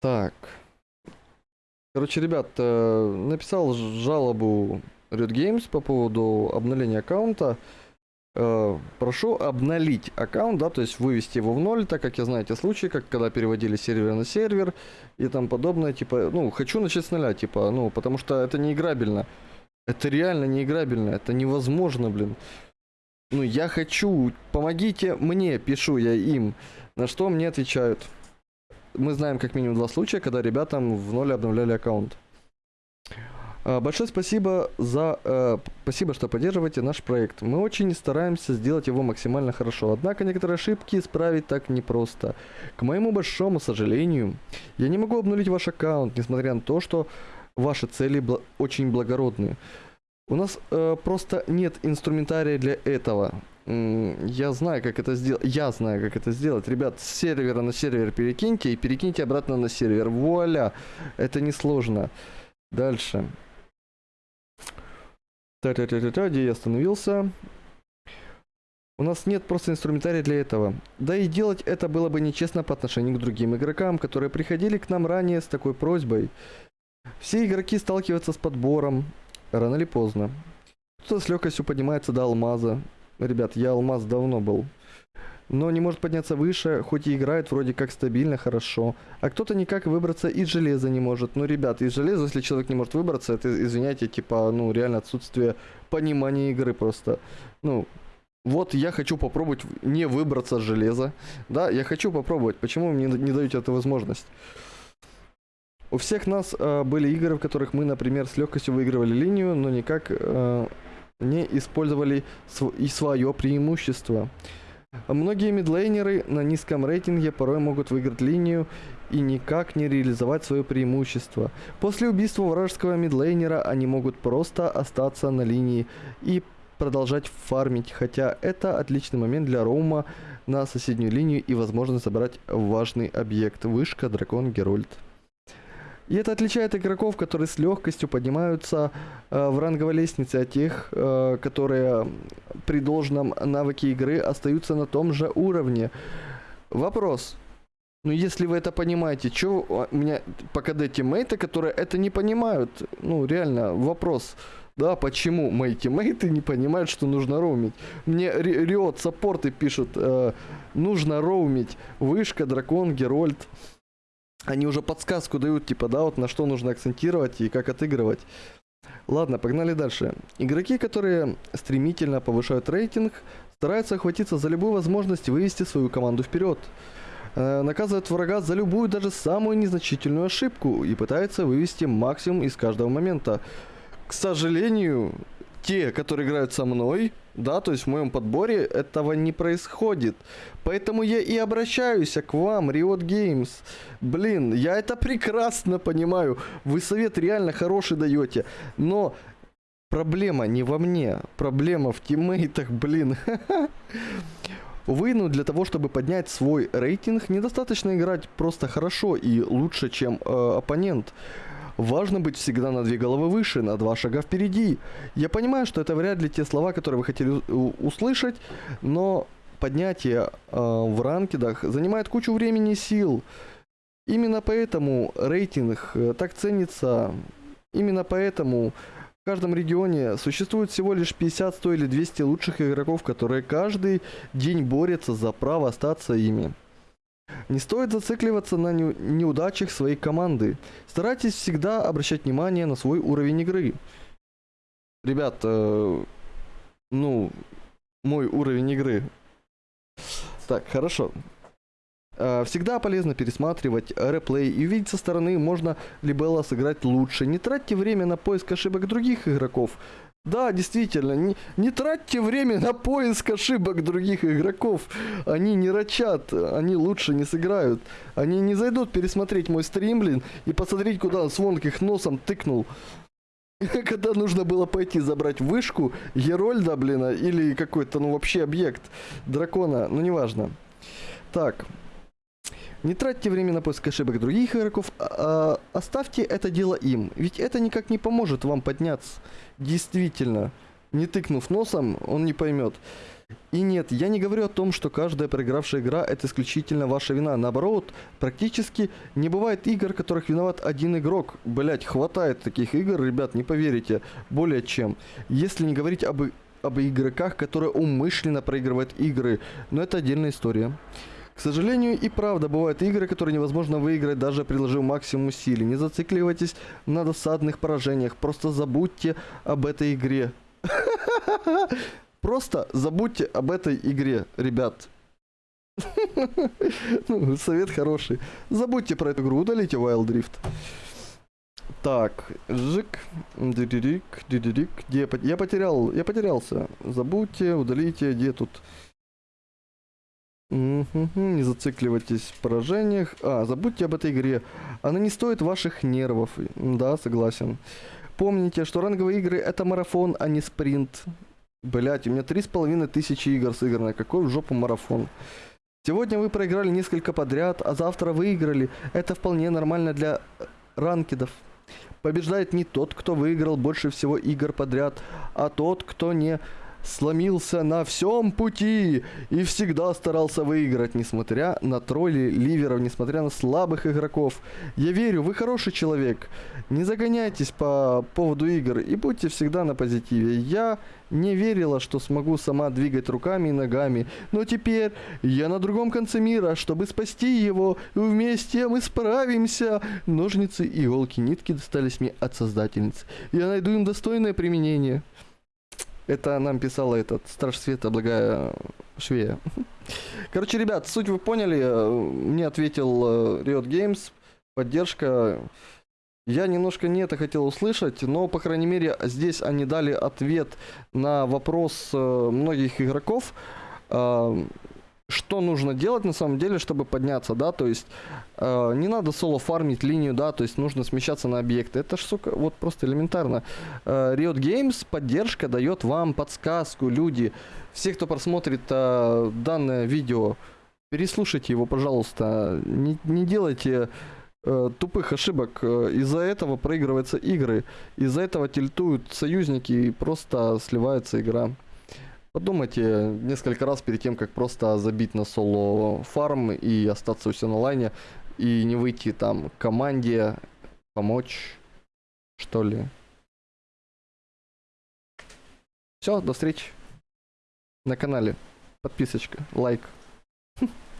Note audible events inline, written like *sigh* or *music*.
Так. Короче, ребят, э, написал жалобу Riot Games по поводу обновления аккаунта. Э, Прошу обновить аккаунт, да, то есть вывести его в ноль, так как я знаю эти случаи, как когда переводили сервер на сервер и там подобное, типа, ну, хочу начать с нуля, типа, ну, потому что это не играбельно. Это реально не играбельно, это невозможно, блин. Ну, я хочу, помогите мне, пишу я им, на что мне отвечают. Мы знаем как минимум два случая, когда ребятам в ноль обновляли аккаунт. А, Большое спасибо за... э, спасибо, что поддерживаете наш проект. Мы очень стараемся сделать его максимально хорошо. Однако некоторые ошибки исправить так непросто. К моему большому сожалению, я не могу обнулить ваш аккаунт, несмотря на то, что ваши цели бла- очень благородные. У нас э, просто нет инструментария для этого. Я знаю, как это сделать. Я знаю, как это сделать. Ребят, с сервера на сервер перекиньте и перекиньте обратно на сервер. Вуаля! Это несложно. Дальше. Та-та-та-та-та, где я остановился? У нас нет просто инструментария для этого. Да и делать это было бы нечестно по отношению к другим игрокам, которые приходили к нам ранее с такой просьбой. Все игроки сталкиваются с подбором, рано или поздно. Кто-то с легкостью поднимается до алмаза. Ребят, я алмаз давно был. Но не может подняться выше, хоть и играет вроде как стабильно, хорошо. А кто-то никак выбраться из железа не может. Ну, ребят, из железа, если человек не может выбраться, это, извиняйте, типа, ну, реально отсутствие понимания игры просто. Ну, вот я хочу попробовать не выбраться с железа. Да, я хочу попробовать. Почему мне не даете эту возможность? У всех нас э, были игры, в которых мы, например, с легкостью выигрывали линию, но никак э, не использовали и свое преимущество. Многие мидлейнеры на низком рейтинге порой могут выиграть линию и никак не реализовать свое преимущество. После убийства вражеского мидлейнера они могут просто остаться на линии и продолжать фармить, хотя это отличный момент для роума на соседнюю линию и возможно собрать важный объект. Вышка, дракон, герольд. И это отличает игроков, которые с легкостью поднимаются э, в ранговой лестнице от тех, э, которые при должном навыке игры остаются на том же уровне. Вопрос. Ну, если вы это понимаете, что у меня по КД тиммейты, которые это не понимают? Ну, реально, вопрос. Да, почему мои тиммейты не понимают, что нужно роумить? Мне Ри- Риот саппорты пишут, э, нужно роумить. Вышка, дракон, герольд. Они уже подсказку дают, типа, да, вот на что нужно акцентировать и как отыгрывать. Ладно, погнали дальше. Игроки, которые стремительно повышают рейтинг, стараются охватиться за любую возможность вывести свою команду вперед. Э, Наказывают врага за любую, даже самую незначительную ошибку и пытаются вывести максимум из каждого момента. К сожалению, те, которые играют со мной, да, то есть в моем подборе, этого не происходит. Поэтому я и обращаюсь к вам, Riot Games. Блин, я это прекрасно понимаю. Вы совет реально хороший даете. Но проблема не во мне. Проблема в тиммейтах, блин. *laughs* Увы, ну для того, чтобы поднять свой рейтинг, недостаточно играть просто хорошо и лучше, чем э, оппонент. Важно быть всегда на две головы выше, на два шага впереди. Я понимаю, что это вряд ли те слова, которые вы хотели услышать, но поднятие э, в ранкедах занимает кучу времени и сил. Именно поэтому рейтинг э, так ценится. Именно поэтому в каждом регионе существует всего лишь 50, 100 или 200 лучших игроков, которые каждый день борются за право остаться ими. Не стоит зацикливаться на неу- неудачах своей команды. Старайтесь всегда обращать внимание на свой уровень игры. Ребят, э, ну, мой уровень игры. Так, хорошо. Э, Всегда полезно пересматривать реплей и увидеть со стороны, можно ли было сыграть лучше. Не тратьте время на поиск ошибок других игроков. Да, действительно, не, не тратьте время на поиск ошибок других игроков. Они не рачат, они лучше не сыграют. Они не зайдут пересмотреть мой стрим, блин, и посмотреть, куда Свонг их носом тыкнул. *laughs* Когда нужно было пойти забрать вышку Герольда, блин, а, или какой-то, ну вообще объект дракона, ну неважно. Так. Не тратьте время на поиск ошибок других игроков, а- а оставьте это дело им, ведь это никак не поможет вам подняться. Действительно, не тыкнув носом, он не поймет. И нет, я не говорю о том, что каждая проигравшая игра это исключительно ваша вина. Наоборот, практически не бывает игр, которых виноват один игрок. Блять, хватает таких игр, ребят, не поверите. Более чем. Если не говорить об, об игроках, которые умышленно проигрывают игры. Но это отдельная история. К сожалению, и правда бывают игры, которые невозможно выиграть, даже приложив максимум усилий. Не зацикливайтесь на досадных поражениях, просто забудьте об этой игре. *laughs* Просто забудьте об этой игре, ребят. *laughs* Ну, совет хороший. Забудьте про эту игру, удалите Wild Rift. Так, жик, дидирик, дидирик, где я, пот- я потерял, я потерялся. Забудьте, удалите, где тут? Не зацикливайтесь в поражениях. А, забудьте об этой игре. Она не стоит ваших нервов. Да, согласен. Помните, что ранговые игры это марафон, а не спринт. Блять, у меня три с половиной тысячи игр сыграно. Какой в жопу марафон? Сегодня вы проиграли несколько подряд, а завтра выиграли. Это вполне нормально для э, ранкедов. Побеждает не тот, кто выиграл больше всего игр подряд, а тот, кто не сломился на всем пути и всегда старался выиграть, несмотря на тролли ливеров, несмотря на слабых игроков. Я верю, вы хороший человек. Не загоняйтесь по поводу игр и будьте всегда на позитиве. Я не верила, что смогу сама двигать руками и ногами, но теперь я на другом конце мира, чтобы спасти его, и вместе мы справимся. Ножницы, иголки, нитки достались мне от создательницы. Я найду им достойное применение. Это нам писала этот Страж Света, благая Швея. Короче, ребят, суть вы поняли. э, Мне ответил э, Riot Games, поддержка. Я немножко не это хотел услышать, но, по крайней мере, здесь они дали ответ на вопрос э, многих игроков, что нужно делать на самом деле, чтобы подняться, да, то есть э, не надо соло фармить линию, да, то есть нужно смещаться на объекты. Это ж, сука, вот просто элементарно. Э, Riot Games поддержка дает вам подсказку, люди. Все, кто просмотрит э, данное видео, переслушайте его, пожалуйста. Не, не делайте э, тупых ошибок. Э, Из-за этого проигрываются игры. Из-за этого тильтуют союзники и просто сливается игра. Подумайте несколько раз перед тем, как просто забить на соло фарм и остаться у себя на лайне. И не выйти там команде, помочь, что ли. Все, до встречи на канале. Подписочка, лайк. *laughs*